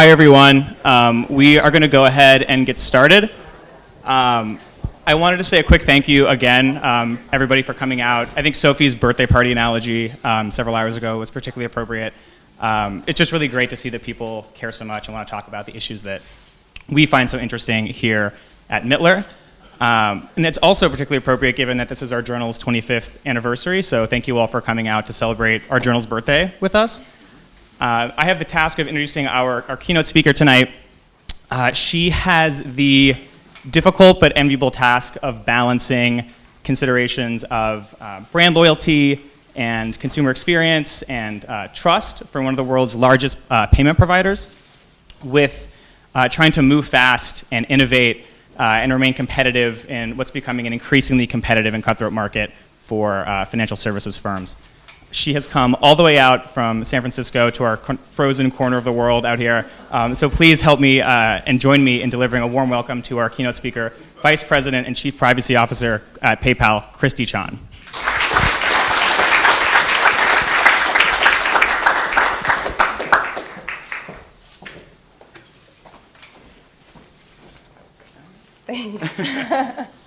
Hi, everyone. Um, we are going to go ahead and get started. Um, I wanted to say a quick thank you again, um, everybody, for coming out. I think Sophie's birthday party analogy um, several hours ago was particularly appropriate. Um, it's just really great to see that people care so much and want to talk about the issues that we find so interesting here at Mittler. Um, and it's also particularly appropriate given that this is our journal's 25th anniversary, so thank you all for coming out to celebrate our journal's birthday with us. Uh, I have the task of introducing our, our keynote speaker tonight. Uh, she has the difficult but enviable task of balancing considerations of uh, brand loyalty and consumer experience and uh, trust for one of the world's largest uh, payment providers with uh, trying to move fast and innovate and remain competitive in what's becoming an increasingly competitive and cutthroat market for financial services firms she has come all the way out from San Francisco to our frozen corner of the world out here. Um, so please help me uh, and join me in delivering a warm welcome to our keynote speaker, Vice President and Chief Privacy Officer at PayPal, Christy Chan. Thanks.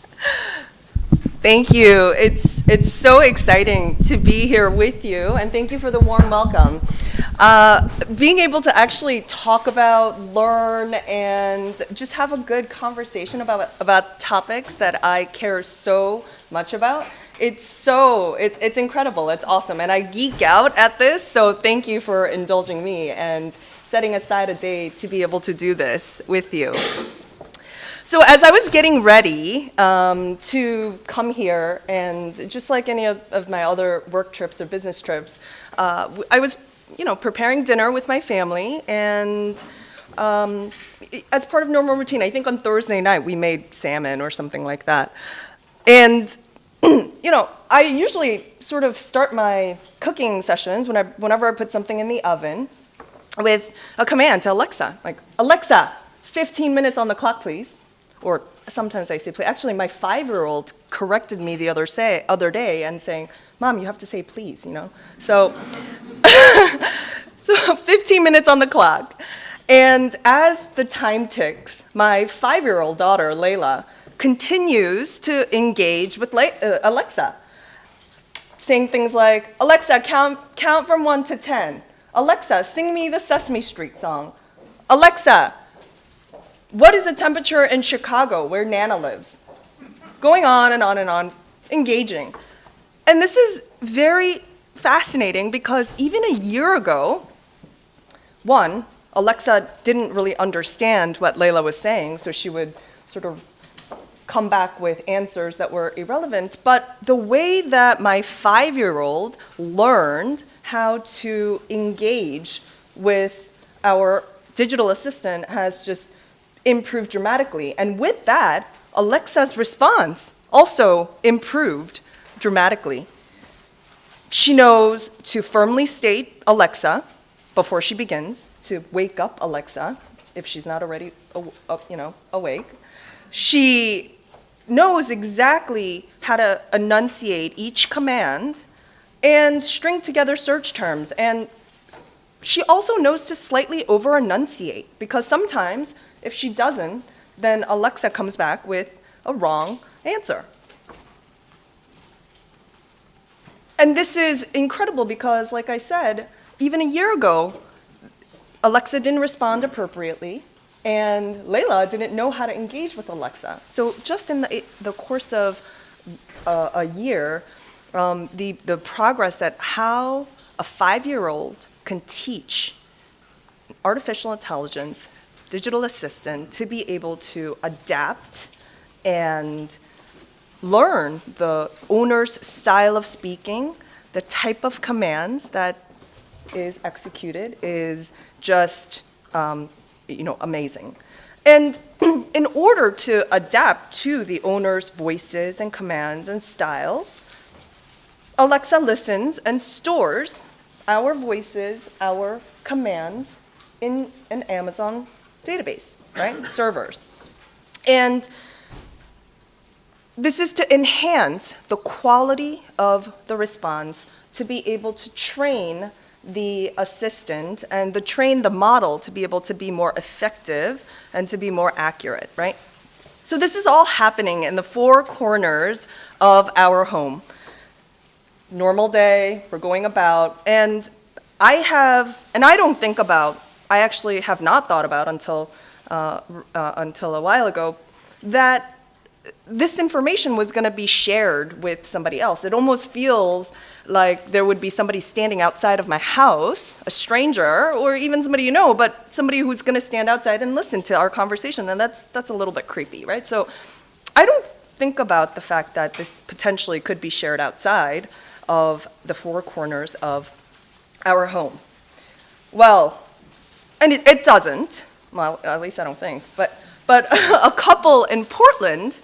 Thank you. It's, it's so exciting to be here with you, and thank you for the warm welcome. Uh, being able to actually talk about, learn, and just have a good conversation about, about topics that I care so much about, it's so, it's, it's incredible, it's awesome, and I geek out at this, so thank you for indulging me and setting aside a day to be able to do this with you. So as I was getting ready um, to come here, and just like any of, of, my other work trips or business trips, uh, I was, you know, preparing dinner with my family, and um, as part of normal routine, I think on Thursday night we made salmon or something like that, and you know, I usually sort of start my cooking sessions when I, whenever I put something in the oven with a command to Alexa, like, Alexa, 15 minutes on the clock, please or sometimes I say please. Actually, my five-year-old corrected me the other, say, other day and saying, Mom, you have to say please, you know? So, so 15 minutes on the clock. And as the time ticks, my five-year-old daughter, Layla, continues to engage with Le uh, Alexa, saying things like, Alexa, count, count from one to 10. Alexa, sing me the Sesame Street song. Alexa, what is the temperature in Chicago, where Nana lives? Going on and on and on, engaging. And this is very fascinating because even a year ago, one, Alexa didn't really understand what Layla was saying, so she would sort of come back with answers that were irrelevant. But the way that my five-year-old learned how to engage with our digital assistant has just improved dramatically. And with that, Alexa's response also improved dramatically. She knows to firmly state Alexa before she begins, to wake up Alexa if she's not already you know, awake. She knows exactly how to enunciate each command and string together search terms. And she also knows to slightly over enunciate because sometimes if she doesn't, then Alexa comes back with a wrong answer. And this is incredible because, like I said, even a year ago, Alexa didn't respond appropriately, and Layla didn't know how to engage with Alexa. So just in the, the course of uh, a year, um, the, the progress that how a five-year-old can teach artificial intelligence digital assistant to be able to adapt and learn the owner's style of speaking, the type of commands that is executed is just um, you know, amazing. And in order to adapt to the owner's voices and commands and styles, Alexa listens and stores our voices, our commands in an Amazon database, right? Servers. And this is to enhance the quality of the response to be able to train the assistant and to train the model to be able to be more effective and to be more accurate, right? So this is all happening in the four corners of our home. Normal day, we're going about, and I have, and I don't think about, I actually have not thought about until, uh, uh, until a while ago, that this information was going to be shared with somebody else. It almost feels like there would be somebody standing outside of my house, a stranger, or even somebody you know, but somebody who's going to stand outside and listen to our conversation, and that's, that's a little bit creepy, right? So I don't think about the fact that this potentially could be shared outside of the four corners of our home. Well, and it, it doesn't, well, at least I don't think, but, but a couple in Portland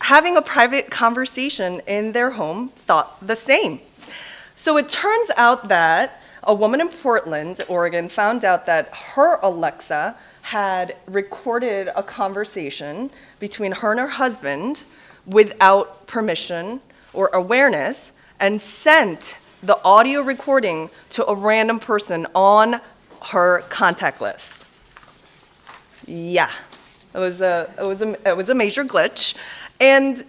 having a private conversation in their home thought the same. So it turns out that a woman in Portland, Oregon, found out that her Alexa had recorded a conversation between her and her husband without permission or awareness and sent the audio recording to a random person on her contact list. Yeah, it was a, it was a, it was a major glitch. And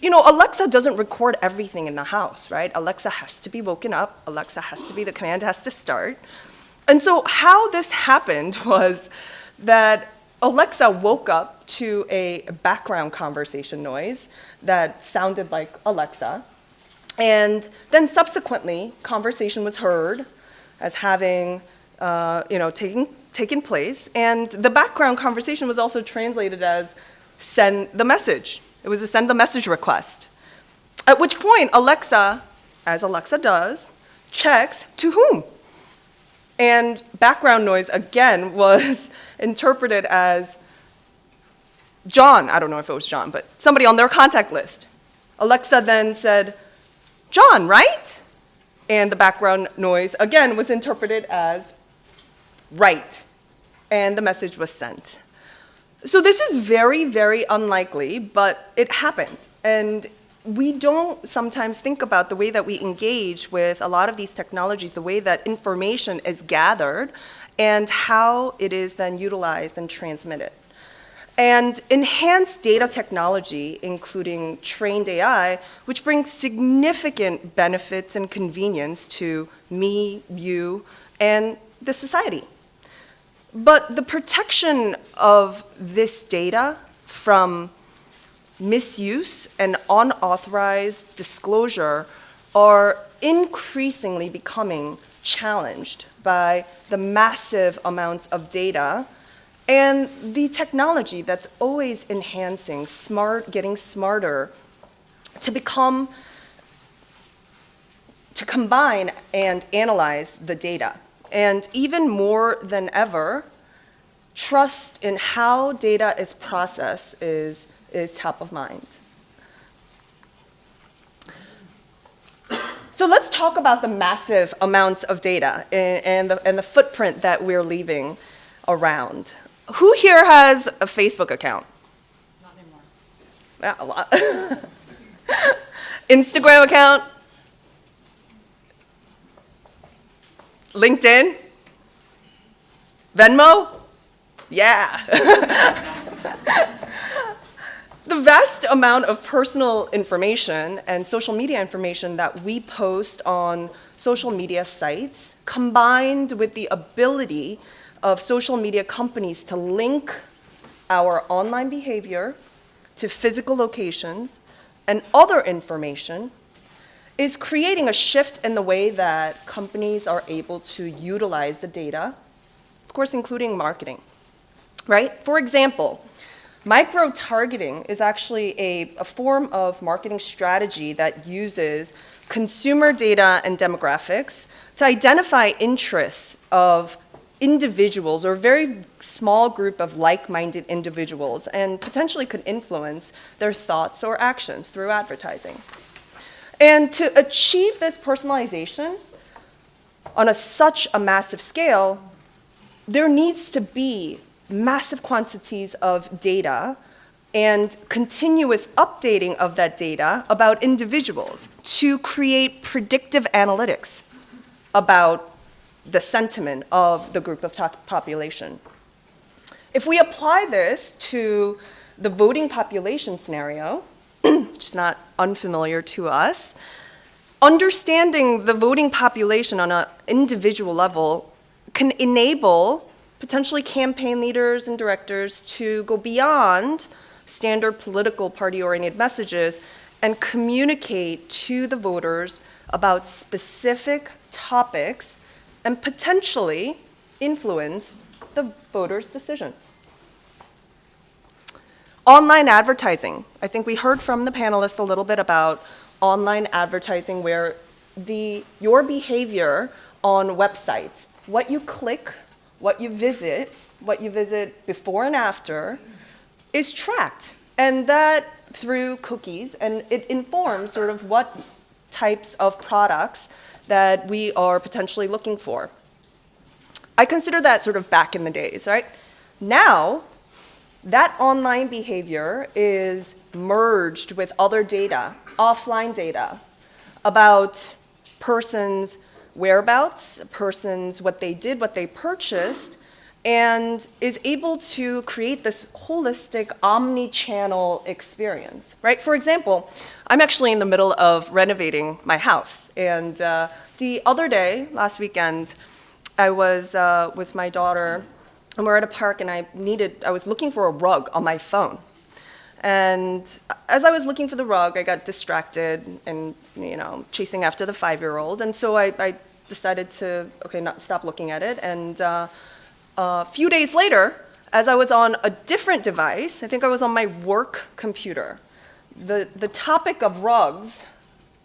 you know, Alexa doesn't record everything in the house, right? Alexa has to be woken up. Alexa has to be, the command has to start. And so how this happened was that Alexa woke up to a background conversation noise that sounded like Alexa. And then subsequently, conversation was heard as having, uh, you know, taking, taken place. And the background conversation was also translated as send the message. It was a send the message request. At which point, Alexa, as Alexa does, checks to whom. And background noise, again, was interpreted as John. I don't know if it was John, but somebody on their contact list. Alexa then said, John, right? And the background noise, again, was interpreted as right. And the message was sent. So this is very, very unlikely, but it happened. And we don't sometimes think about the way that we engage with a lot of these technologies, the way that information is gathered, and how it is then utilized and transmitted. And enhanced data technology, including trained AI, which brings significant benefits and convenience to me, you, and the society. But the protection of this data from misuse and unauthorized disclosure are increasingly becoming challenged by the massive amounts of data and the technology that's always enhancing, smart, getting smarter to become, to combine and analyze the data. And even more than ever, trust in how data is processed is, is top of mind. So let's talk about the massive amounts of data and, and, the, and the footprint that we're leaving around. Who here has a Facebook account? Not anymore. Yeah, a lot. Instagram account? LinkedIn? Venmo? Yeah. the vast amount of personal information and social media information that we post on social media sites, combined with the ability of social media companies to link our online behavior to physical locations and other information is creating a shift in the way that companies are able to utilize the data, of course, including marketing, right? For example, micro-targeting is actually a, a form of marketing strategy that uses consumer data and demographics to identify interests of individuals or a very small group of like-minded individuals and potentially could influence their thoughts or actions through advertising. And to achieve this personalization on a, such a massive scale, there needs to be massive quantities of data and continuous updating of that data about individuals to create predictive analytics. about the sentiment of the group of population. If we apply this to the voting population scenario, which is not unfamiliar to us, understanding the voting population on an individual level can enable potentially campaign leaders and directors to go beyond standard political party oriented messages and communicate to the voters about specific topics and potentially influence the voter's decision. Online advertising. I think we heard from the panelists a little bit about online advertising where the, your behavior on websites, what you click, what you visit, what you visit before and after, is tracked. And that through cookies, and it informs sort of what types of products that we are potentially looking for. I consider that sort of back in the days, right? Now, that online behavior is merged with other data, offline data, about persons' whereabouts, persons, what they did, what they purchased, and is able to create this holistic omni-channel experience, right? For example, I'm actually in the middle of renovating my house, and uh, the other day, last weekend, I was uh, with my daughter, and we're at a park, and I needed, I was looking for a rug on my phone. And as I was looking for the rug, I got distracted and, you know, chasing after the five-year-old. And so I, I decided to, okay, not stop looking at it. And uh, a few days later, as I was on a different device, I think I was on my work computer, the, the topic of rugs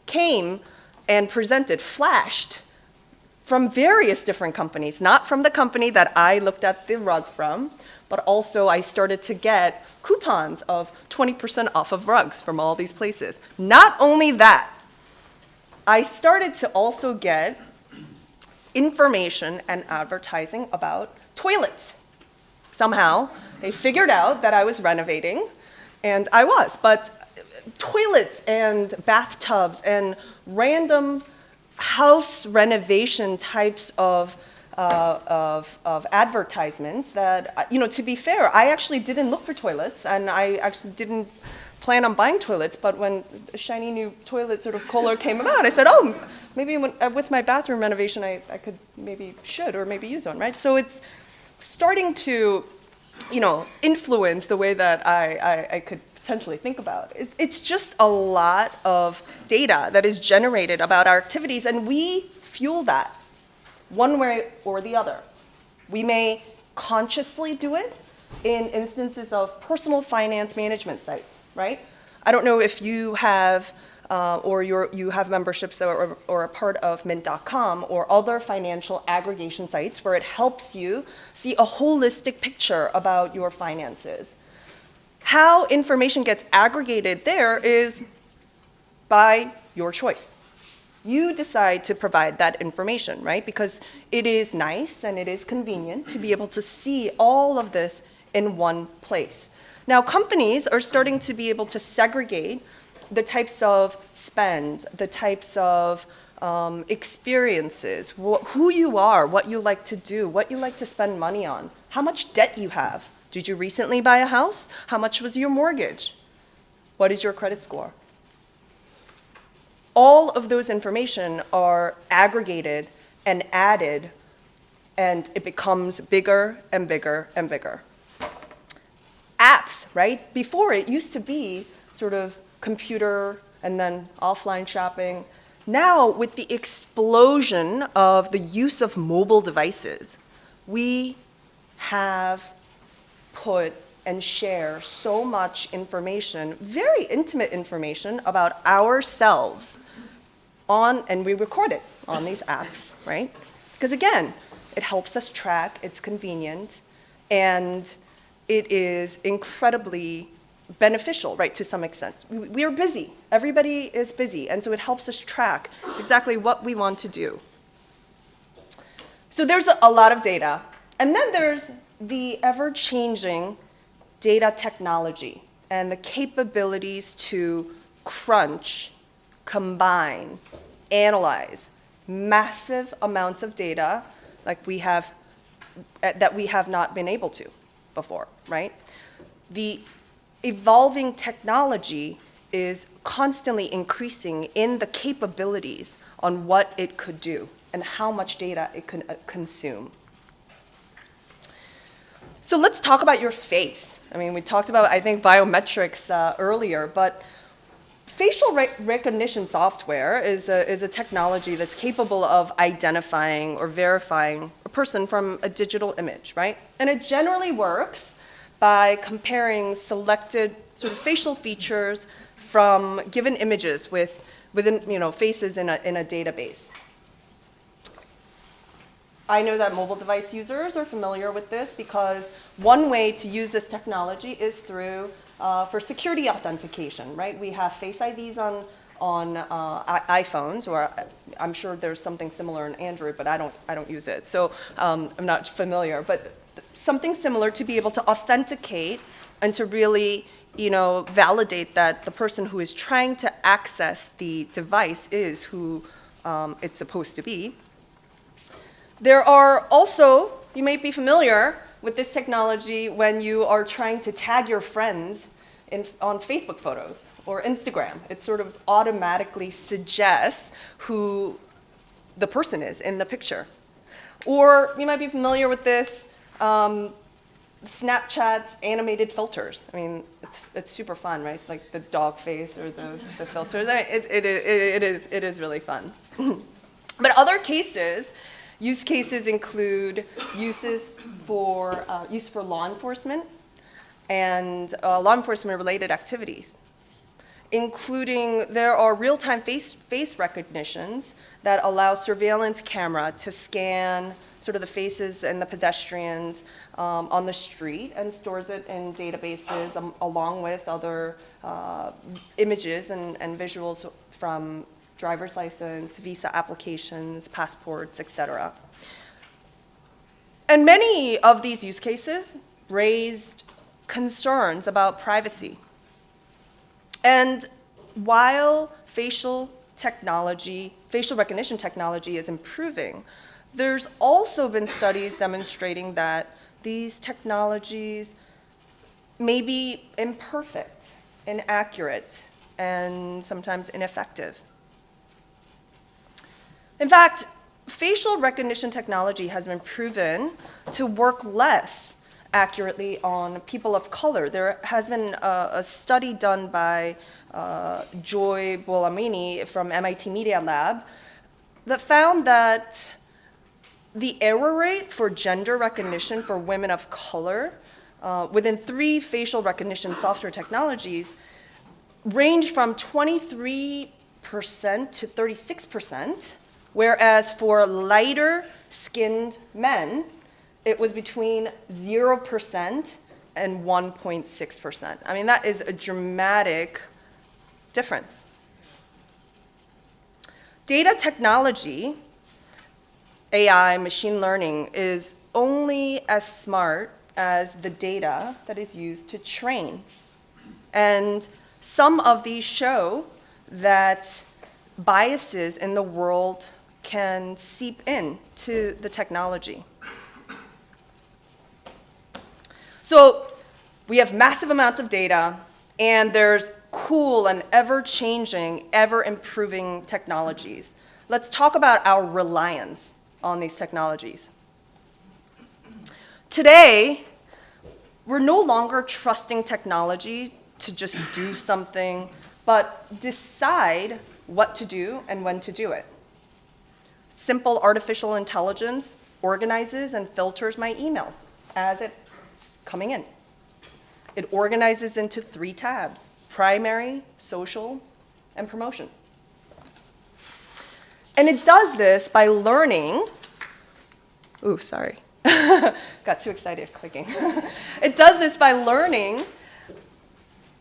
came and presented, flashed from various different companies, not from the company that I looked at the rug from, but also I started to get coupons of 20% off of rugs from all these places. Not only that, I started to also get information and advertising about toilets. Somehow, they figured out that I was renovating, and I was, but toilets and bathtubs and random house renovation types of, uh, of, of advertisements that, uh, you know, to be fair, I actually didn't look for toilets and I actually didn't plan on buying toilets, but when a shiny new toilet sort of color came about, I said, oh, maybe when, uh, with my bathroom renovation, I, I could maybe should or maybe use one, right? So it's starting to, you know, influence the way that I, I, I could potentially think about. It, it's just a lot of data that is generated about our activities, and we fuel that one way or the other. We may consciously do it in instances of personal finance management sites, right? I don't know if you have uh, or you have memberships or, or a part of mint.com or other financial aggregation sites where it helps you see a holistic picture about your finances. How information gets aggregated there is by your choice. You decide to provide that information, right? Because it is nice and it is convenient to be able to see all of this in one place. Now, companies are starting to be able to segregate the types of spend, the types of um, experiences, wh who you are, what you like to do, what you like to spend money on, how much debt you have. Did you recently buy a house? How much was your mortgage? What is your credit score? All of those information are aggregated and added, and it becomes bigger and bigger and bigger. Apps, right? Before it used to be sort of computer and then offline shopping. Now, with the explosion of the use of mobile devices, we have put and share so much information, very intimate information about ourselves on, and we record it on these apps, right? Because again, it helps us track, it's convenient, and it is incredibly beneficial, right, to some extent. We are busy. Everybody is busy, and so it helps us track exactly what we want to do. So there's a lot of data. And then there's the ever-changing data technology and the capabilities to crunch, combine, analyze, massive amounts of data like we have uh, that we have not been able to before, right? The evolving technology is constantly increasing in the capabilities on what it could do and how much data it can uh, consume. So let's talk about your face. I mean, we talked about, I think, biometrics uh, earlier, but facial re recognition software is a, is a technology that's capable of identifying or verifying a person from a digital image, right? And it generally works by comparing selected sort of facial features from given images with within you know faces in a, in a database. I know that mobile device users are familiar with this because one way to use this technology is through uh, for security authentication, right? We have Face IDs on on uh, iPhones, or I'm sure there's something similar in Android, but I don't I don't use it, so um, I'm not familiar. But something similar to be able to authenticate and to really you know, validate that the person who is trying to access the device is who um, it's supposed to be. There are also, you may be familiar with this technology when you are trying to tag your friends in, on Facebook photos or Instagram. It sort of automatically suggests who the person is in the picture. Or you might be familiar with this um, Snapchat's animated filters. I mean, it's, it's super fun, right? Like the dog face or the, the filters. I mean, it, it, it, it, is, it is really fun. but other cases, use cases include uses for, uh, use for law enforcement and uh, law enforcement related activities including there are real-time face, face recognitions that allow surveillance camera to scan sort of the faces and the pedestrians um, on the street and stores it in databases um, along with other uh, images and, and visuals from driver's license, visa applications, passports, etc. And many of these use cases raised concerns about privacy. And while facial technology, facial recognition technology is improving, there's also been studies demonstrating that these technologies may be imperfect, inaccurate, and sometimes ineffective. In fact, facial recognition technology has been proven to work less accurately on people of color. There has been a, a study done by uh, Joy Buolamwini from MIT Media Lab that found that the error rate for gender recognition for women of color uh, within three facial recognition software technologies range from 23% to 36%, whereas for lighter skinned men, it was between 0% and 1.6%. I mean, that is a dramatic difference. Data technology AI, machine learning, is only as smart as the data that is used to train. And some of these show that biases in the world can seep in to the technology. So we have massive amounts of data, and there's cool and ever-changing, ever-improving technologies. Let's talk about our reliance on these technologies. Today, we're no longer trusting technology to just do something, but decide what to do and when to do it. Simple artificial intelligence organizes and filters my emails as it's coming in. It organizes into three tabs, primary, social, and promotions. And it does this by learning, ooh, sorry, got too excited clicking. it does this by learning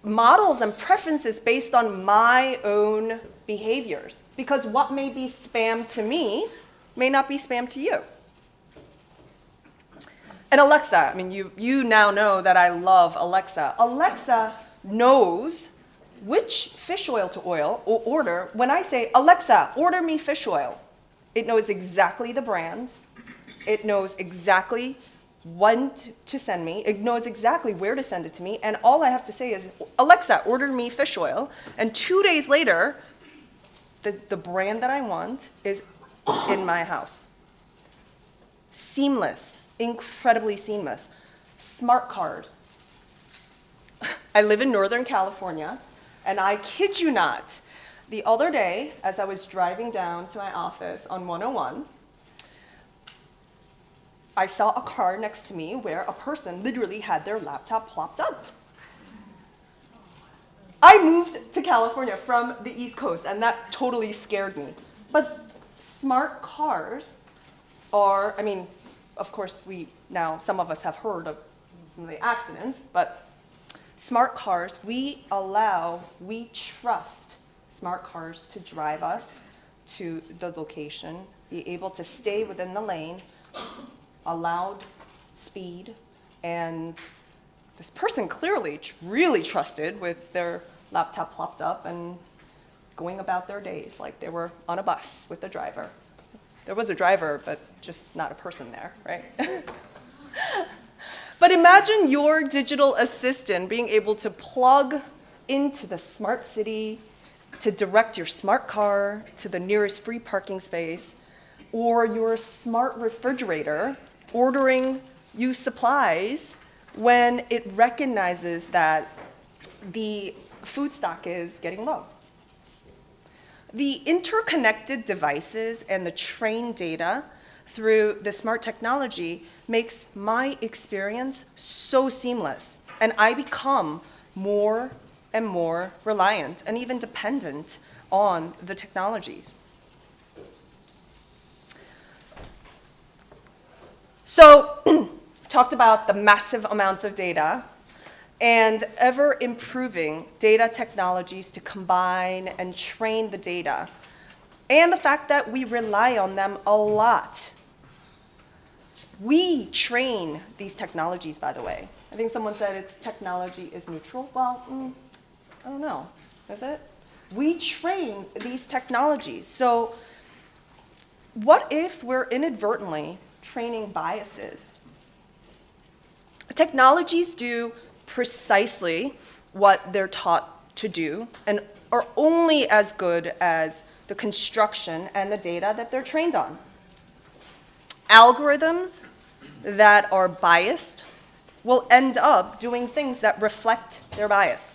models and preferences based on my own behaviors. Because what may be spam to me may not be spam to you. And Alexa, I mean, you, you now know that I love Alexa. Alexa knows which fish oil to oil or order when I say, Alexa, order me fish oil. It knows exactly the brand. It knows exactly when to send me. It knows exactly where to send it to me. And all I have to say is, Alexa, order me fish oil. And two days later, the, the brand that I want is in my house. Seamless, incredibly seamless. Smart cars. I live in Northern California, and I kid you not, the other day, as I was driving down to my office on 101, I saw a car next to me where a person literally had their laptop plopped up. I moved to California from the East Coast, and that totally scared me. But smart cars are, I mean, of course, we now, some of us have heard of some of the accidents, but smart cars, we allow, we trust smart cars to drive us to the location, be able to stay within the lane, allowed speed, and this person clearly really trusted with their laptop plopped up and going about their days like they were on a bus with a driver. There was a driver, but just not a person there, right? but imagine your digital assistant being able to plug into the smart city to direct your smart car to the nearest free parking space, or your smart refrigerator ordering you supplies when it recognizes that the food stock is getting low. The interconnected devices and the trained data through the smart technology makes my experience so seamless, and I become more and more reliant and even dependent on the technologies. So, talked about the massive amounts of data and ever improving data technologies to combine and train the data, and the fact that we rely on them a lot. We train these technologies, by the way. I think someone said it's technology is neutral. Well, mm, I don't know. Is it? We train these technologies. So, what if we're inadvertently training biases? Technologies do precisely what they're taught to do and are only as good as the construction and the data that they're trained on. Algorithms that are biased will end up doing things that reflect their bias.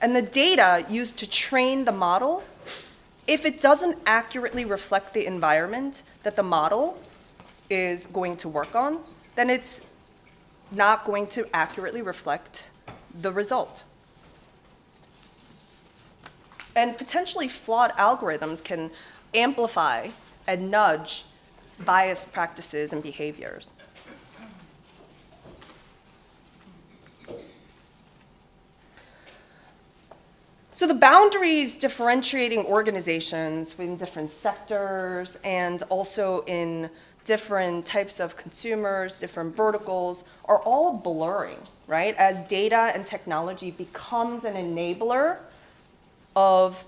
And the data used to train the model, if it doesn't accurately reflect the environment that the model is going to work on, then it's not going to accurately reflect the result. And potentially flawed algorithms can amplify and nudge biased practices and behaviors. So the boundaries differentiating organizations within different sectors and also in different types of consumers, different verticals are all blurring, right? As data and technology becomes an enabler of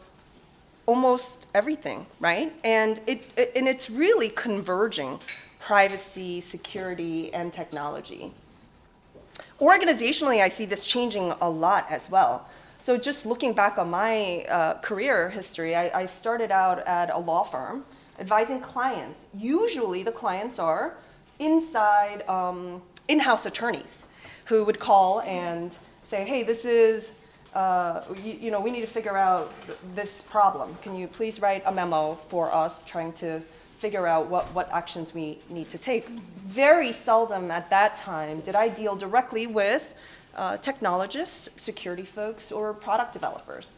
almost everything, right? And it, it and it's really converging privacy, security, and technology. Organizationally, I see this changing a lot as well. So just looking back on my uh, career history, I, I, started out at a law firm advising clients. Usually the clients are inside um, in-house attorneys who would call and say, hey, this is, uh, you, you know, we need to figure out this problem. Can you please write a memo for us trying to figure out what, what actions we need to take. Very seldom at that time did I deal directly with uh, technologists, security folks, or product developers.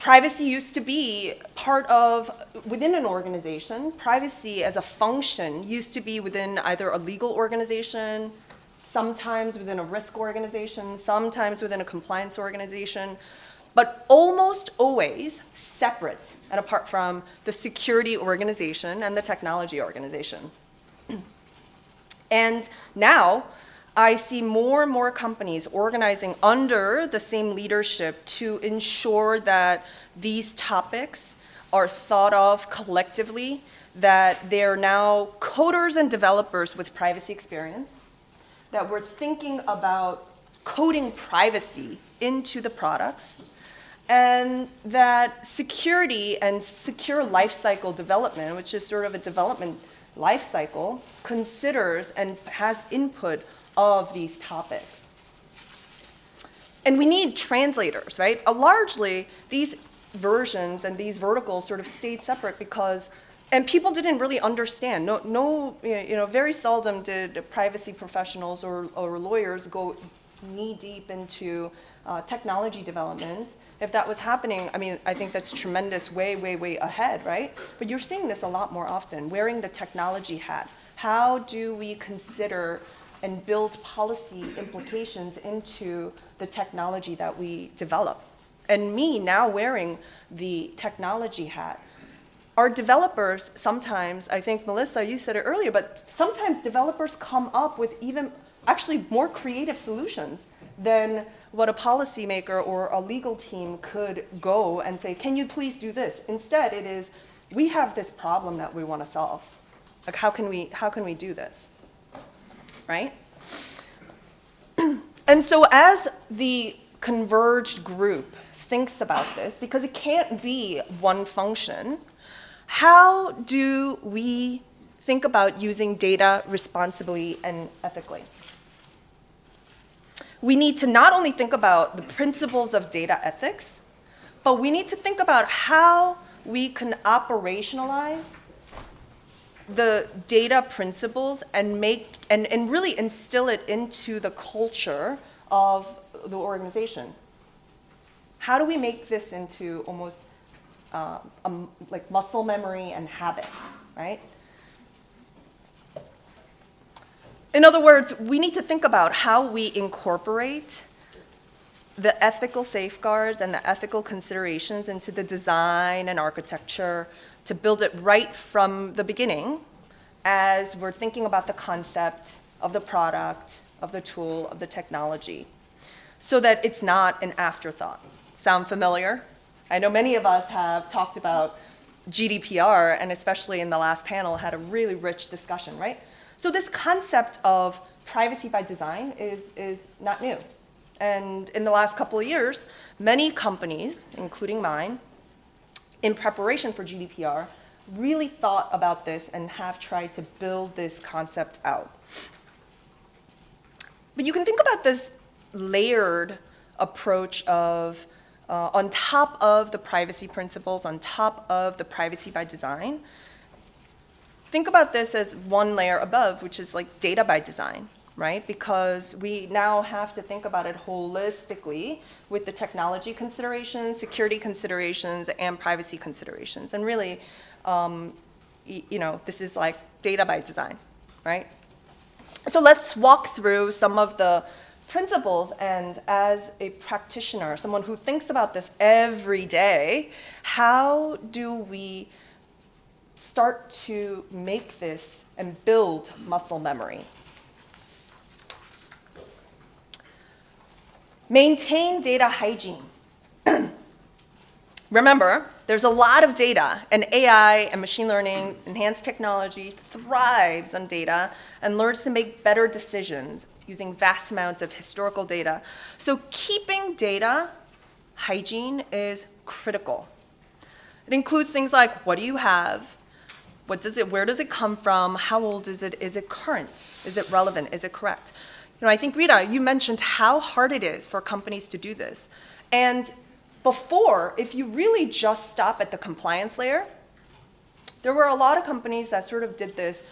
Privacy used to be part of, within an organization, privacy as a function used to be within either a legal organization, sometimes within a risk organization, sometimes within a compliance organization, but almost always separate and apart from the security organization and the technology organization. and now, I see more and more companies organizing under the same leadership to ensure that these topics are thought of collectively, that they're now coders and developers with privacy experience, that we're thinking about coding privacy into the products, and that security and secure lifecycle development, which is sort of a development lifecycle, considers and has input of these topics. And we need translators, right? Uh, largely, these versions and these verticals sort of stayed separate because, and people didn't really understand. No, no you know, very seldom did privacy professionals or, or lawyers go knee deep into uh, technology development. If that was happening, I mean, I think that's tremendous, way, way, way ahead, right? But you're seeing this a lot more often, wearing the technology hat. How do we consider and build policy implications into the technology that we develop? And me now wearing the technology hat, our developers sometimes, I think Melissa, you said it earlier, but sometimes developers come up with even actually more creative solutions than what a policymaker or a legal team could go and say, can you please do this? Instead, it is, we have this problem that we want to solve. Like, how can we, how can we do this? Right? and so as the converged group thinks about this, because it can't be one function, how do we think about using data responsibly and ethically? we need to not only think about the principles of data ethics, but we need to think about how we can operationalize the data principles and make and, and really instill it into the culture of the organization. How do we make this into almost uh, like muscle memory and habit, right? In other words, we need to think about how we incorporate the ethical safeguards and the ethical considerations into the design and architecture to build it right from the beginning as we're thinking about the concept of the product, of the tool, of the technology, so that it's not an afterthought. Sound familiar? I know many of us have talked about GDPR, and especially in the last panel, had a really rich discussion, right? So this concept of privacy by design is, is not new. And in the last couple of years, many companies, including mine, in preparation for GDPR, really thought about this and have tried to build this concept out. But you can think about this layered approach of, uh, on top of the privacy principles, on top of the privacy by design, think about this as one layer above, which is like data by design, right? Because we now have to think about it holistically with the technology considerations, security considerations, and privacy considerations. And really, um, you know, this is like data by design, right? So let's walk through some of the principles and as a practitioner, someone who thinks about this every day, how do we start to make this and build muscle memory. Maintain data hygiene. Remember, there's a lot of data, and AI and machine learning, enhanced technology thrives on data and learns to make better decisions using vast amounts of historical data. So keeping data hygiene is critical. It includes things like what do you have, what does it, where does it come from? How old is it? Is it current? Is it relevant? Is it correct? You know, I think Rita, you mentioned how hard it is for companies to do this. And before, if you really just stop at the compliance layer, there were a lot of companies that sort of did this,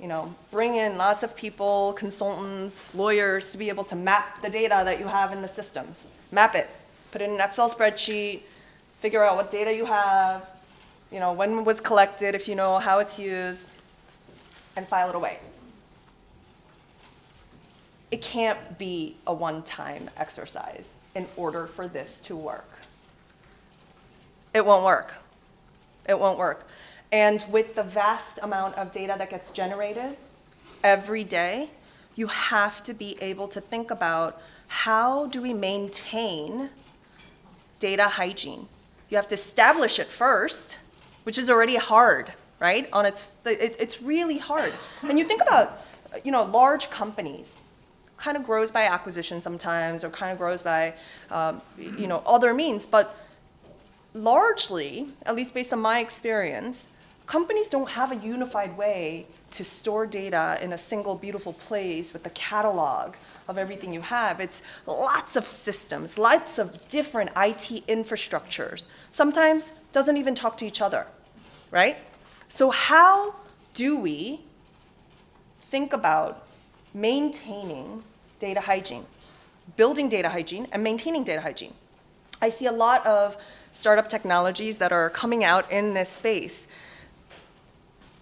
you know, bring in lots of people, consultants, lawyers to be able to map the data that you have in the systems. Map it, put it in an Excel spreadsheet, figure out what data you have, you know, when was collected, if you know how it's used, and file it away. It can't be a one-time exercise in order for this to work. It won't work. It won't work. And with the vast amount of data that gets generated every day, you have to be able to think about how do we maintain data hygiene? You have to establish it first, which is already hard, right? On its, it, it's really hard. And you think about, you know, large companies, kind of grows by acquisition sometimes, or kind of grows by, um, you know, other means. But largely, at least based on my experience, companies don't have a unified way to store data in a single beautiful place with a catalog of everything you have. It's lots of systems, lots of different IT infrastructures. Sometimes doesn't even talk to each other, right? So how do we think about maintaining data hygiene, building data hygiene and maintaining data hygiene? I see a lot of startup technologies that are coming out in this space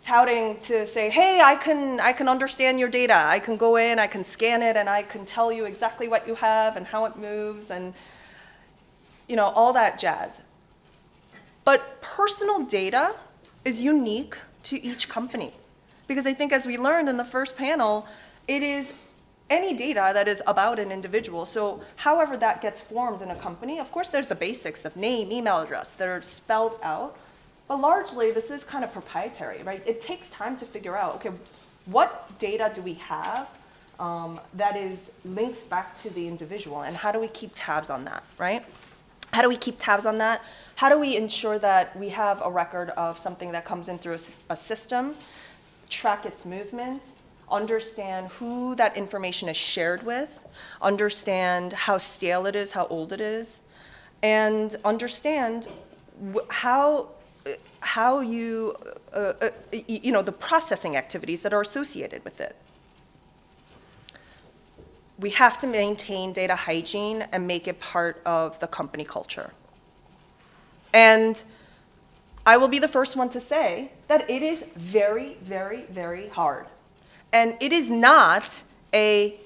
touting to say, hey, I can, I can understand your data. I can go in, I can scan it, and I can tell you exactly what you have and how it moves and you know, all that jazz. But personal data is unique to each company. Because I think as we learned in the first panel, it is any data that is about an individual. So however that gets formed in a company, of course there's the basics of name, email address that are spelled out. But largely, this is kind of proprietary, right? It takes time to figure out, okay, what data do we have um, that is links back to the individual, and how do we keep tabs on that, right? How do we keep tabs on that? How do we ensure that we have a record of something that comes in through a, a system, track its movement, understand who that information is shared with, understand how stale it is, how old it is, and understand how how you, uh, uh, you know, the processing activities that are associated with it. We have to maintain data hygiene and make it part of the company culture. And I will be the first one to say that it is very, very, very hard. And it is not a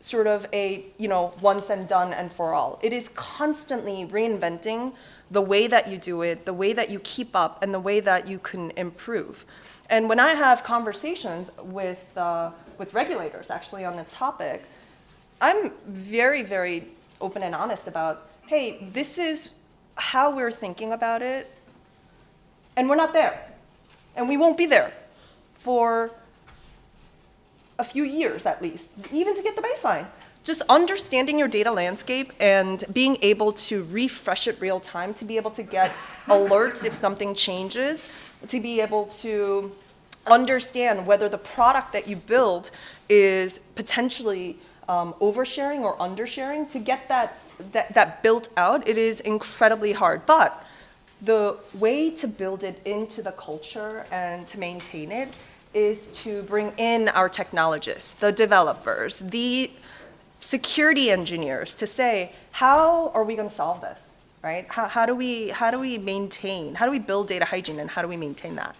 sort of a, you know, once and done and for all. It is constantly reinventing the way that you do it, the way that you keep up, and the way that you can improve. And when I have conversations with, uh, with regulators actually on this topic, I'm very, very open and honest about, hey, this is how we're thinking about it, and we're not there. And we won't be there for a few years at least, even to get the baseline just understanding your data landscape and being able to refresh it real time, to be able to get alerts if something changes, to be able to understand whether the product that you build is potentially um, oversharing or undersharing, to get that, that, that built out, it is incredibly hard. But the way to build it into the culture and to maintain it is to bring in our technologists, the developers, the security engineers to say, how are we going to solve this, right? How, how, do we, how do we maintain, how do we build data hygiene and how do we maintain that?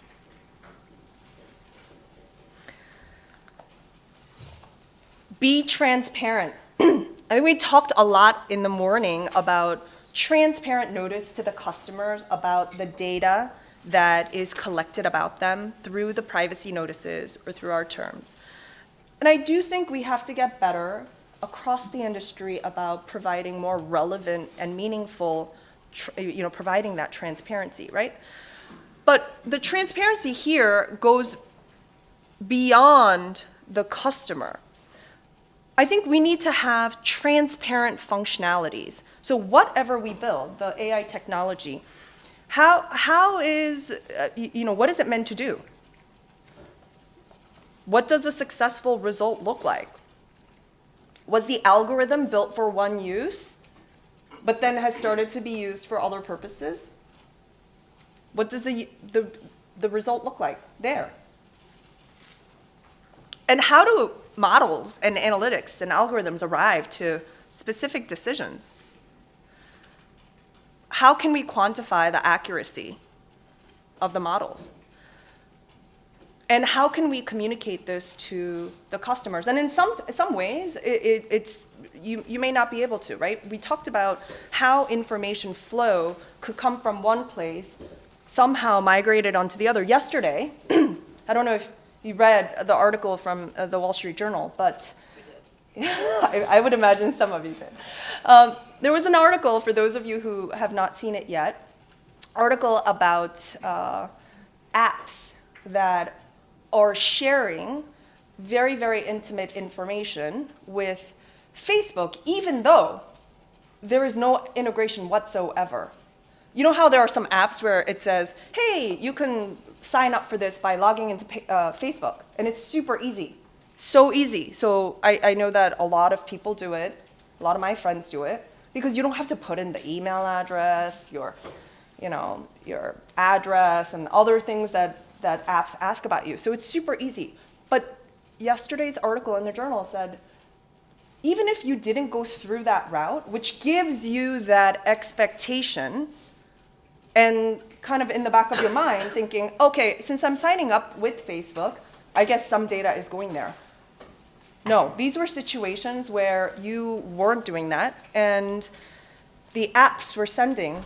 Be transparent. I think we talked a lot in the morning about transparent notice to the customers about the data that is collected about them through the privacy notices or through our terms. And I do think we have to get better across the industry about providing more relevant and meaningful, you know, providing that transparency, right? But the transparency here goes beyond the customer. I think we need to have transparent functionalities. So whatever we build, the AI technology, how, how is, uh, you know, what is it meant to do? What does a successful result look like? Was the algorithm built for one use, but then has started to be used for other purposes? What does the, the, the result look like there? And how do models and analytics and algorithms arrive to specific decisions? How can we quantify the accuracy of the models? and how can we communicate this to the customers? And in some, some ways, it, it, it's, you, you may not be able to, right? We talked about how information flow could come from one place, somehow migrated onto the other. Yesterday, I don't know if you read the article from uh, the Wall Street Journal, but I, I, would imagine some of you did. Um, there was an article, for those of you who have not seen it yet, article about uh, apps that are sharing very, very intimate information with Facebook, even though there is no integration whatsoever. You know how there are some apps where it says, hey, you can sign up for this by logging into uh, Facebook, and it's super easy. So easy. So I, I know that a lot of people do it, a lot of my friends do it, because you don't have to put in the email address, your, you know, your address, and other things that, that apps ask about you. So it's super easy. But yesterday's article in the journal said, even if you didn't go through that route, which gives you that expectation, and kind of in the back of your mind thinking, okay, since I'm signing up with Facebook, I guess some data is going there. No, these were situations where you weren't doing that, and the apps were sending,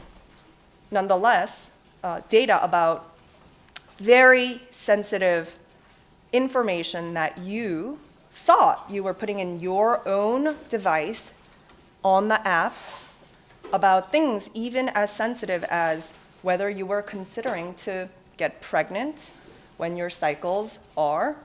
nonetheless, uh, data about very sensitive information that you thought you were putting in your own device on the app about things even as sensitive as whether you were considering to get pregnant when your cycles are,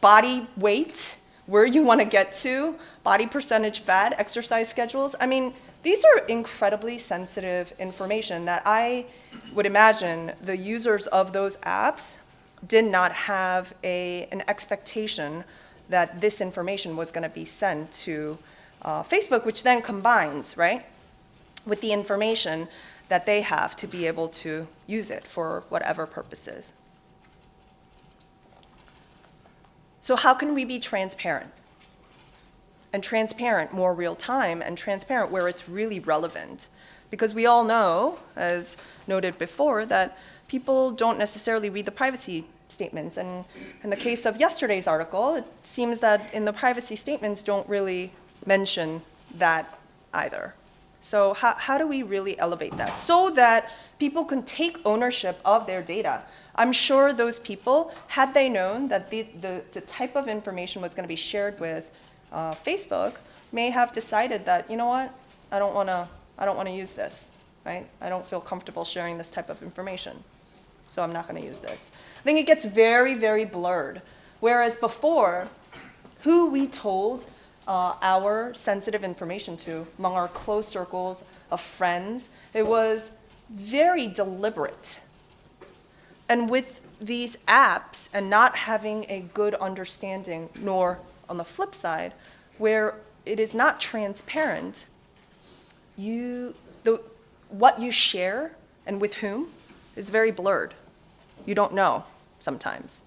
body weight, where you want to get to, body percentage fat, exercise schedules. I mean, these are incredibly sensitive information that I would imagine the users of those apps did not have a, an expectation that this information was going to be sent to uh, Facebook, which then combines, right, with the information that they have to be able to use it for whatever purposes. So how can we be transparent? And transparent more real time and transparent where it's really relevant. Because we all know, as noted before, that people don't necessarily read the privacy statements. And in the case of yesterday's article, it seems that in the privacy statements don't really mention that either. So how, how do we really elevate that so that people can take ownership of their data? I'm sure those people, had they known that the, the, the type of information was going to be shared with uh, Facebook, may have decided that, you know what, I don't want to I don't want to use this, right? I don't feel comfortable sharing this type of information, so I'm not going to use this. I think it gets very, very blurred. Whereas before, who we told uh, our sensitive information to among our close circles of friends. It was very deliberate. And with these apps and not having a good understanding, nor on the flip side, where it is not transparent, you, the, what you share and with whom is very blurred. You don't know sometimes.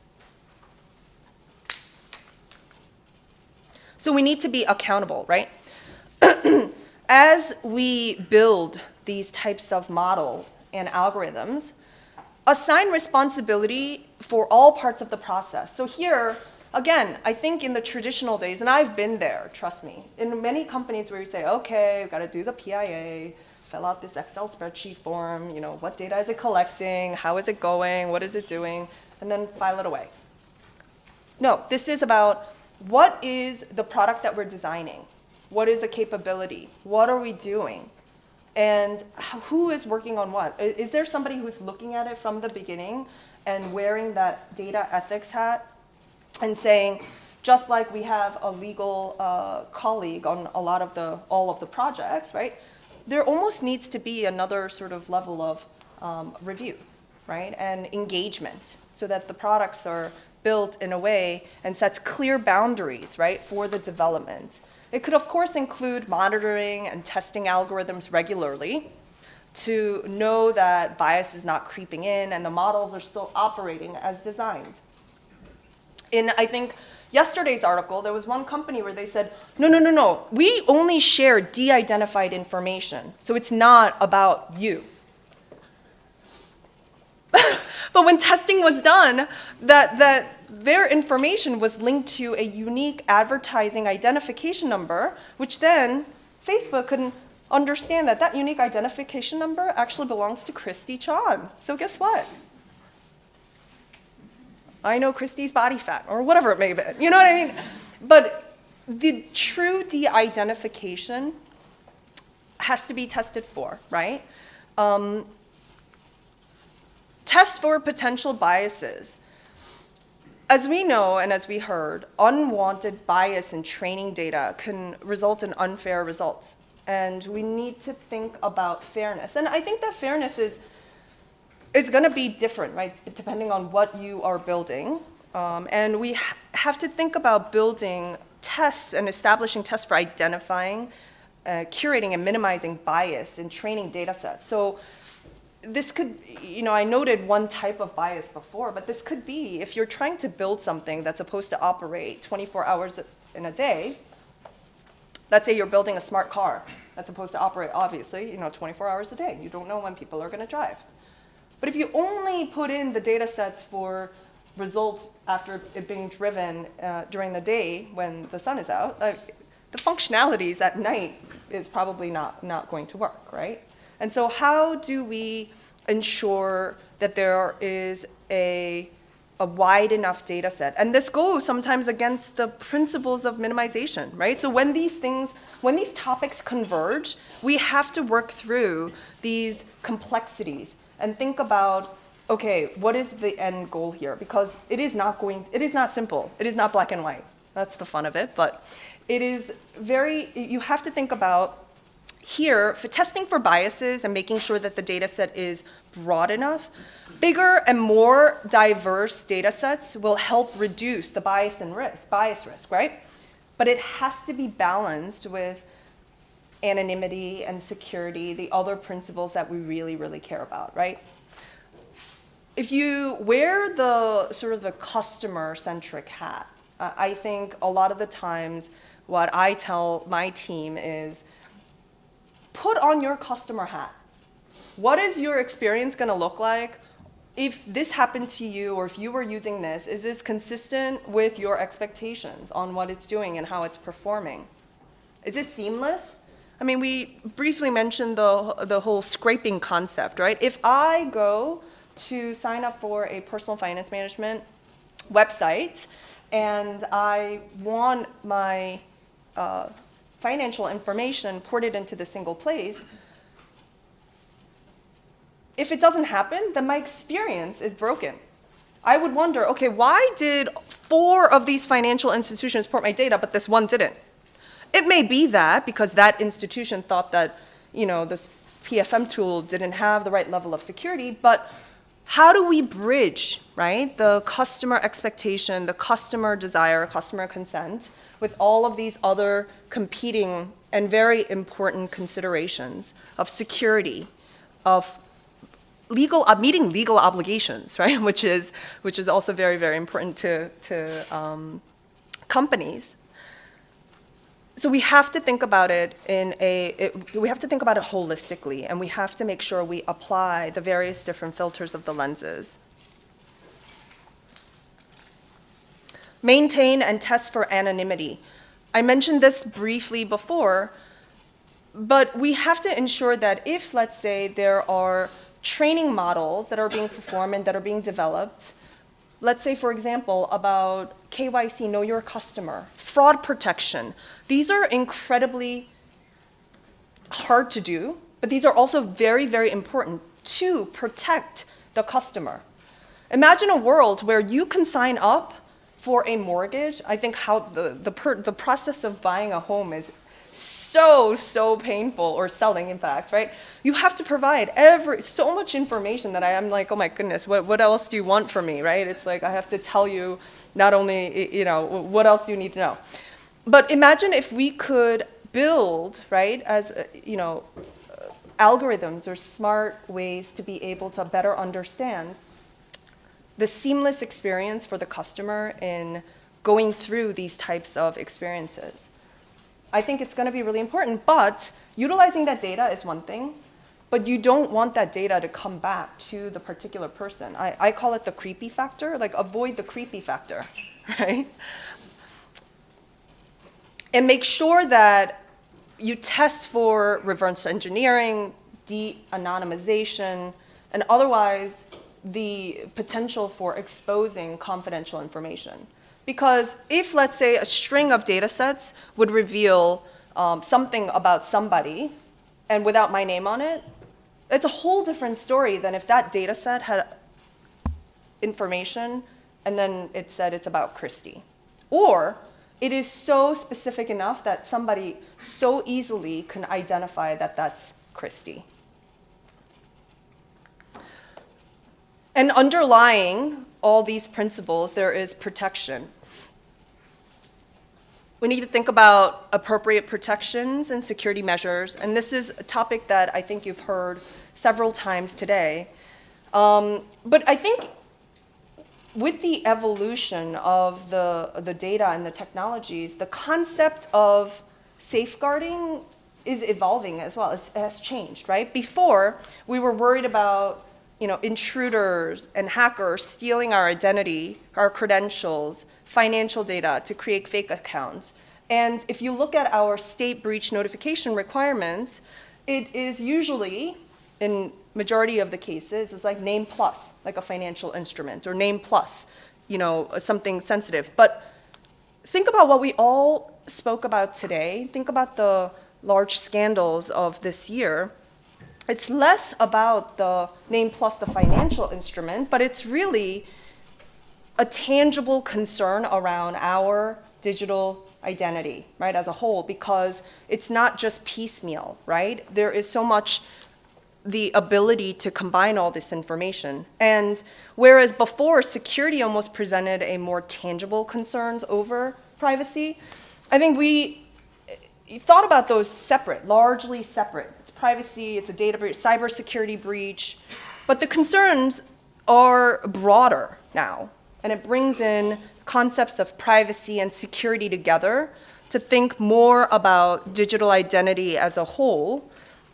So we need to be accountable, right? As we build these types of models and algorithms, assign responsibility for all parts of the process. So here, again, I think in the traditional days, and I've been there, trust me, in many companies where you say, okay, we've got to do the PIA, fill out this Excel spreadsheet form, you know, what data is it collecting, how is it going, what is it doing, and then file it away. No, this is about what is the product that we're designing? What is the capability? What are we doing? And who is working on what? Is there somebody who's looking at it from the beginning and wearing that data ethics hat and saying, just like we have a legal uh, colleague on a lot of the, all of the projects, right? There almost needs to be another sort of level of um, review, right? And engagement so that the products are built in a way and sets clear boundaries, right, for the development. It could, of course, include monitoring and testing algorithms regularly to know that bias is not creeping in and the models are still operating as designed. In, I think, yesterday's article, there was one company where they said, no, no, no, no, we only share de-identified information, so it's not about you. but when testing was done, that, that their information was linked to a unique advertising identification number, which then Facebook couldn't understand that that unique identification number actually belongs to Christy Chan. So guess what? I know Christy's body fat, or whatever it may be. You know what I mean? But the true de-identification has to be tested for, right? Um, test for potential biases. As we know and as we heard, unwanted bias in training data can result in unfair results. And we need to think about fairness. And I think that fairness is, is going to be different, right, depending on what you are building. Um, and we ha have to think about building tests and establishing tests for identifying, uh, curating, and minimizing bias in training data sets. So this could, you know, I noted one type of bias before, but this could be if you're trying to build something that's supposed to operate 24 hours in a day, let's say you're building a smart car that's supposed to operate, obviously, you know, 24 hours a day. You don't know when people are going to drive. But if you only put in the data sets for results after it being driven uh, during the day when the sun is out, like, the functionalities at night is probably not, not going to work, right? And so how do we ensure that there is a, a wide enough data set? And this goes sometimes against the principles of minimization, right? So when these things, when these topics converge, we have to work through these complexities and think about okay, what is the end goal here? Because it is not going, it is not simple. It is not black and white. That's the fun of it. But it is very, you have to think about here, for testing for biases and making sure that the data set is broad enough, bigger and more diverse data sets will help reduce the bias and risk, bias risk, right? But it has to be balanced with anonymity and security, the other principles that we really, really care about, right? If you wear the sort of the customer-centric hat, uh, I think a lot of the times what I tell my team is, put on your customer hat. What is your experience going to look like? If this happened to you or if you were using this, is this consistent with your expectations on what it's doing and how it's performing? Is it seamless? I mean, we briefly mentioned the, the whole scraping concept, right? If I go to sign up for a personal finance management website and I want my uh, financial information ported into the single place, if it doesn't happen, then my experience is broken. I would wonder, okay, why did four of these financial institutions port my data, but this one didn't? It may be that because that institution thought that, you know, this PFM tool didn't have the right level of security, but how do we bridge, right, the customer expectation, the customer desire, customer consent, with all of these other competing and very important considerations of security, of legal, uh, meeting legal obligations, right? Which is, which is also very, very important to, to um, companies. So we have to think about it in a, it, we have to think about it holistically, and we have to make sure we apply the various different filters of the lenses Maintain and test for anonymity. I mentioned this briefly before, but we have to ensure that if, let's say, there are training models that are being performed and that are being developed, let's say, for example, about KYC, know your customer, fraud protection, these are incredibly hard to do, but these are also very, very important to protect the customer. Imagine a world where you can sign up for a mortgage, I think how the, the, per, the process of buying a home is so, so painful, or selling, in fact, right? You have to provide every, so much information that I am like, oh my goodness, what, what else do you want from me, right? It's like I have to tell you not only, you know, what else you need to know. But imagine if we could build, right, as, uh, you know, algorithms or smart ways to be able to better understand the seamless experience for the customer in going through these types of experiences. I think it's going to be really important, but utilizing that data is one thing, but you don't want that data to come back to the particular person. I, I call it the creepy factor, like avoid the creepy factor, right? And make sure that you test for reverse engineering, de-anonymization, and otherwise the potential for exposing confidential information. Because if, let's say, a string of data sets would reveal um, something about somebody, and without my name on it, it's a whole different story than if that data set had information and then it said it's about Christie. Or it is so specific enough that somebody so easily can identify that that's Christie. And underlying all these principles, there is protection. We need to think about appropriate protections and security measures, and this is a topic that I think you've heard several times today. Um, but I think with the evolution of the, the data and the technologies, the concept of safeguarding is evolving as well. It has changed, right? Before, we were worried about you know, intruders and hackers stealing our identity, our credentials, financial data to create fake accounts. And if you look at our state breach notification requirements, it is usually, in majority of the cases, is like name plus, like a financial instrument, or name plus, you know, something sensitive. But think about what we all spoke about today. Think about the large scandals of this year it's less about the name plus the financial instrument, but it's really a tangible concern around our digital identity, right, as a whole, because it's not just piecemeal, right? There is so much the ability to combine all this information. And whereas before security almost presented a more tangible concerns over privacy, I think we thought about those separate, largely separate privacy, it's a data breach, cybersecurity breach. But the concerns are broader now, and it brings in concepts of privacy and security together to think more about digital identity as a whole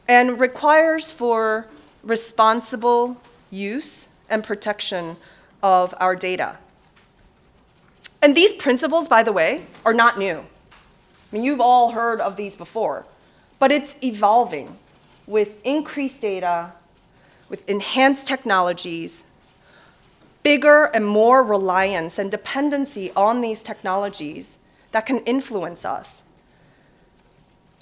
and requires for responsible use and protection of our data. And these principles, by the way, are not new. I mean, you've all heard of these before, but it's evolving with increased data, with enhanced technologies, bigger and more reliance and dependency on these technologies that can influence us.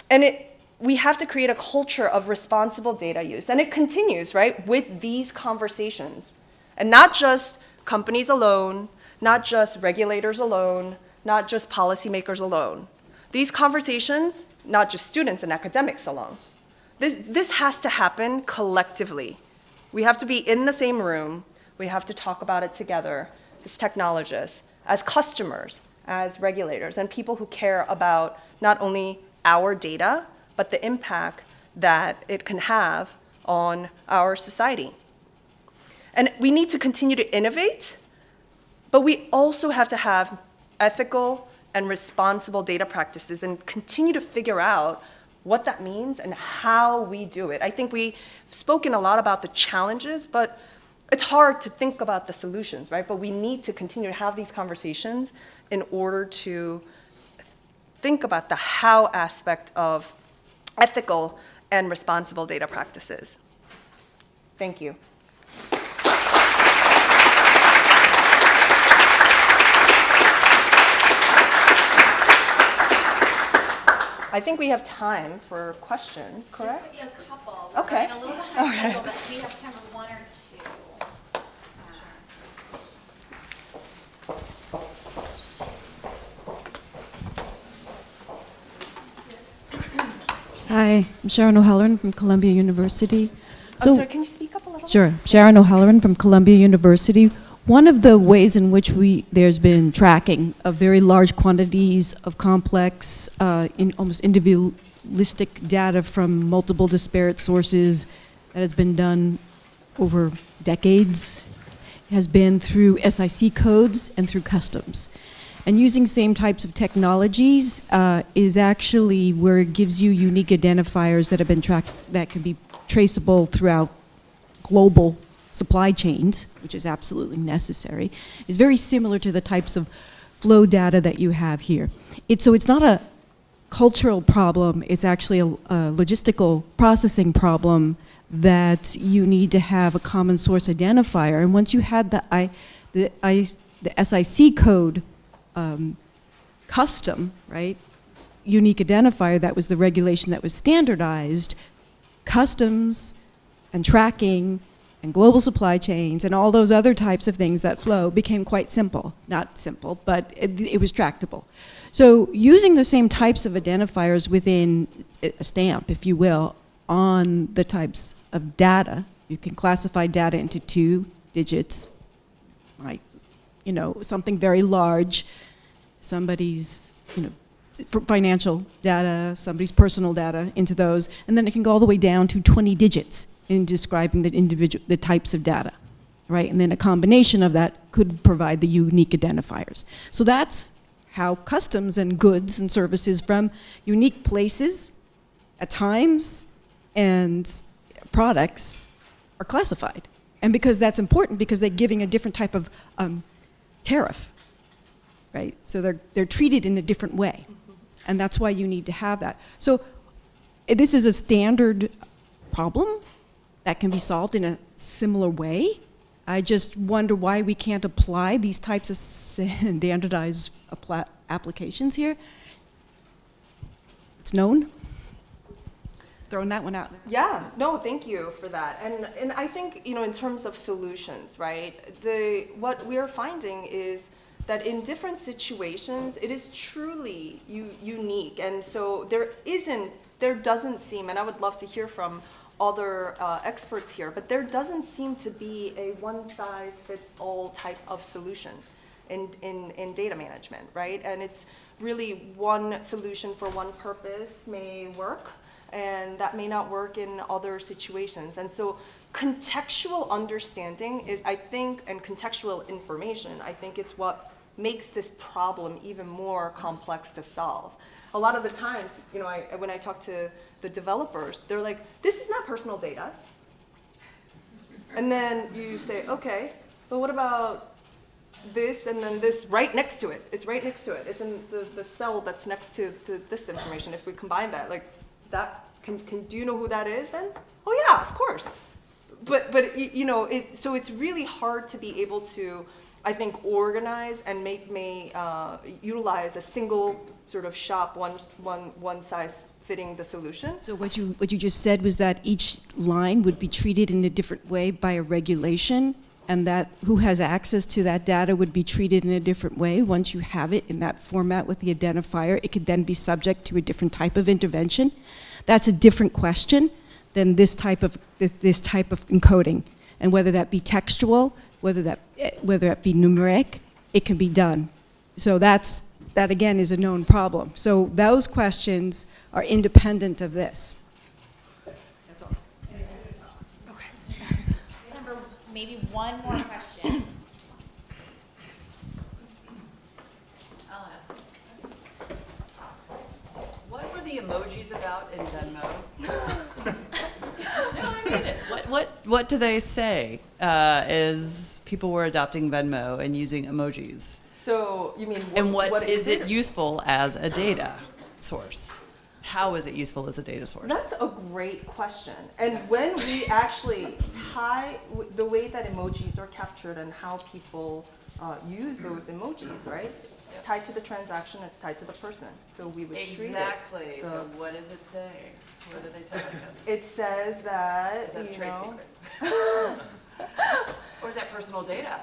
And it, we have to create a culture of responsible data use. And it continues, right, with these conversations. And not just companies alone, not just regulators alone, not just policymakers alone. These conversations, not just students and academics alone. This, this has to happen collectively. We have to be in the same room. We have to talk about it together as technologists, as customers, as regulators, and people who care about not only our data, but the impact that it can have on our society. And we need to continue to innovate, but we also have to have ethical and responsible data practices and continue to figure out what that means and how we do it. I think we've spoken a lot about the challenges, but it's hard to think about the solutions, right? But we need to continue to have these conversations in order to think about the how aspect of ethical and responsible data practices. Thank you. I think we have time for questions, correct? A couple. We're Okay. a little behind Okay. schedule, but we have time for one or two. Hi, I'm Sharyn O'Halloran from Columbia University. Oh, I'm sorry, can you speak up a little? Sure, Sharyn O'Halloran from Columbia University. One of the ways in which we there's been tracking of very large quantities of complex, uh, in almost individualistic data from multiple disparate sources that has been done over decades has been through SIC codes and through customs. And using same types of technologies uh, is actually where it gives you unique identifiers that have been tracked that can be traceable throughout global supply chains, which is absolutely necessary, is very similar to the types of flow data that you have here. It's, so it's not a cultural problem, it's actually a, a logistical processing problem that you need to have a common source identifier. And once you had the, I, the, I, the SIC code um, custom, right, unique identifier, that was the regulation that was standardized, customs and tracking and global supply chains and all those other types of things that flow became quite simple. Not simple, but it, it was tractable. So using the same types of identifiers within a stamp, if you will, on the types of data, you can classify data into two digits, like, you know, something very large, somebody's, you know, financial data, somebody's personal data into those, and then it can go all the way down to 20 digits in describing the individual, the types of data, right? And then a combination of that could provide the unique identifiers. So that's how customs and goods and services from unique places at times and products are classified. And because that's important, because they're giving a different type of um, tariff, right? So they're, they're treated in a different way. And that's why you need to have that. So eh, this is a standard problem that can be solved in a similar way. I just wonder why we can't apply these types of standardized applications here. It's known. Throwing that one out. Yeah, no, thank you for that. And and I think, you know, in terms of solutions, right? The what we're finding is that in different situations, it is truly unique. And so there isn't there doesn't seem and I would love to hear from other uh, experts here, but there doesn't seem to be a one size fits all type of solution in, in, in data management, right? And it's really one solution for one purpose may work, and that may not work in other situations. And so contextual understanding is, I think, and contextual information, I think it's what makes this problem even more complex to solve. A lot of the times, you know, I, when I talk to the developers, they're like, this is not personal data. And then you say, okay, but what about this and then this right next to it? It's right next to it. It's in the, the cell that's next to, to this information. If we combine that, like, is that, can, can, do you know who that is then? Oh yeah, of course. But, but you know, it, so it's really hard to be able to, I think, organize and make, me uh, utilize a single sort of shop, one, one, one size fitting the solution. So what you, what you just said was that each line would be treated in a different way by a regulation, and that who has access to that data would be treated in a different way. Once you have it in that format with the identifier, it could then be subject to a different type of intervention. That's a different question than this type of, this- type of encoding. And whether that be textual, whether that, eh, whether that be numeric, it can be done. So that's, that again is a known problem. So those questions are independent of this. That's all. Time for maybe one more question. I'll ask. What were the emojis about in Venmo? no, I mean it. What what what do they say? Uh, is people were adopting Venmo and using emojis, So you mean and what, what is it it? useful as a data source? How is it useful as a data source? That's a great question. And when we actually tie w- the way that emojis are captured and how people uh, use those emojis, right? It's tied to the transaction, it's tied to the person. So we would treat it. exactly. the- So what does it say? What are they telling us? It says that, Is that a you trade know, secret? or is that personal data?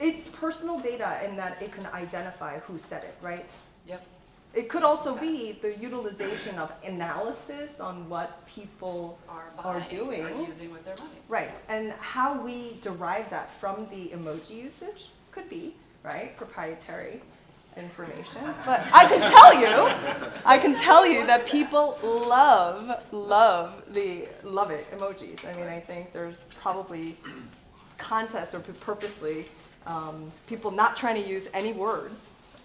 It's personal data in that it can identify who said it, right? Yep. It could also be the utilization of analysis on what people Are are doing. Are using with their money. Right, and how we derive that from the emoji usage could be, right, proprietary information. But I can tell you, I can tell you that people love, love the, love it emojis. I mean, I think there's probably contests or purposely, um, people not trying to use any words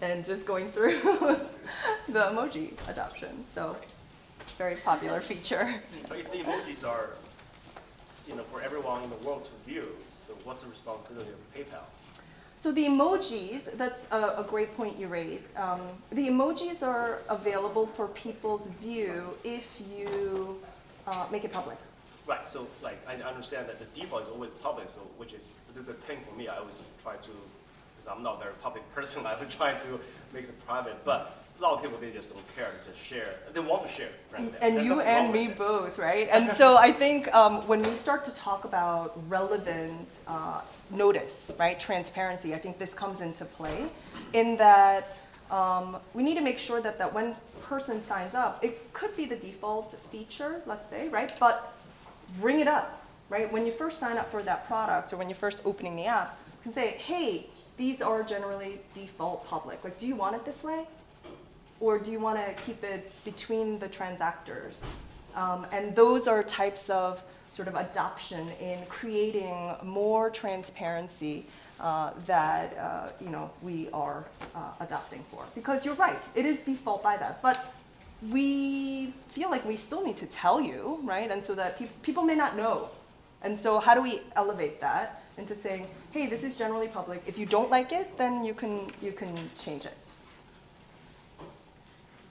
and just going through the emoji adoption. So, very popular feature. But if the emojis are, you know, for everyone in the world to view, so what's the responsibility of PayPal? So the emojis, that's a, a great point you raise. Um, the emojis are available for people's view if you uh, make it public. Right, so like, I understand that the default is always public, so which is a little bit pain for me. I always try to because I'm not a very public person. I've try to make it private, but a lot of people they just don't care to just share. They want to share, frankly. and There's you and me both, right? And so I think um, when we start to talk about relevant uh, notice, right, transparency, I think this comes into play in that um, we need to make sure that, that when person signs up, it could be the default feature, let's say, right? But bring it up, right? When you first sign up for that product or when you're first opening the app, you can say, hey, these are generally default public. Like, do you want it this way? Or do you want to keep it between the transactors? Um, and those are types of sort of adoption in creating more transparency uh, that uh, you know we are uh, adopting for. Because you're right, it is default by that, but we feel like we still need to tell you, right? And so that peop people may not know. And so how do we elevate that into saying, hey, this is generally public. If you don't like it, then you can you can change it.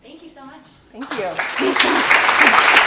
Thank you so much. Thank you.